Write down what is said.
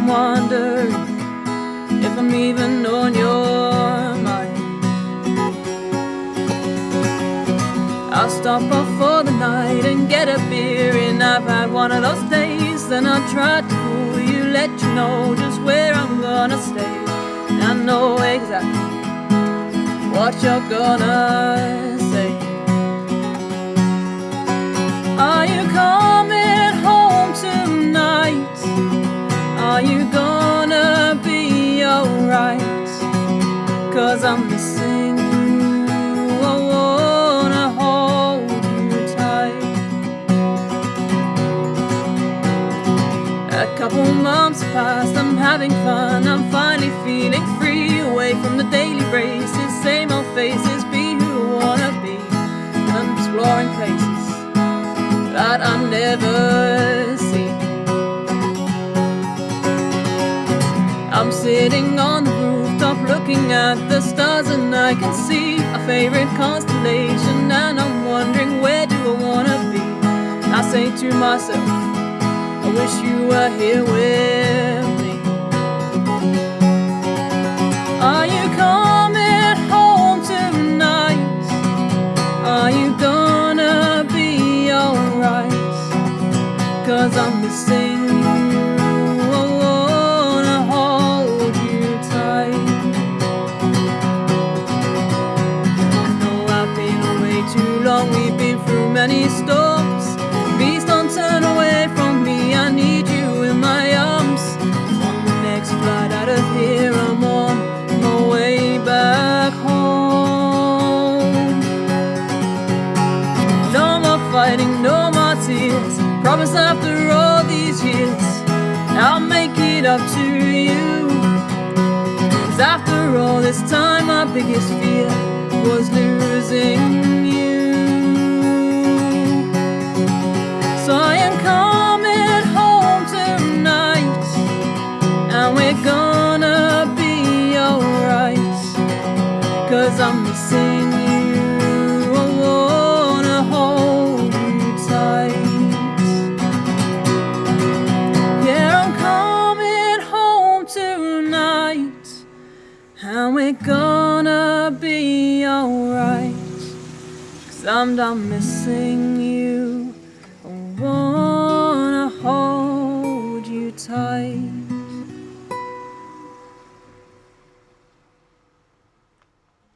I'm wondering if I'm even on your mind. I'll stop off for the night and get a beer and I've had one of those days Then I'll try to fool you, let you know just where I'm gonna stay And I know exactly what you're gonna say Cause I'm missing you I wanna hold you tight. A couple months past, I'm having fun. I'm finally feeling free Away from the daily races. Same old faces, be who I wanna be. I'm exploring places That I never see I'm sitting on looking at the stars and I can see a favorite constellation and I'm wondering where do I wanna be. I say to myself, I wish you were here with me. Are you coming home tonight? Are you gonna be alright? Cause I'm missing you. Storms. Please don't turn away from me. I need you in my arms. On the next flight out of here, I'm on my way back home. No more fighting, no more tears. Promise after all these years, I'll make it up to you. Cause after all this time, my biggest fear was losing And we're gonna be alright? Cause I'm done missing you. I wanna hold you tight.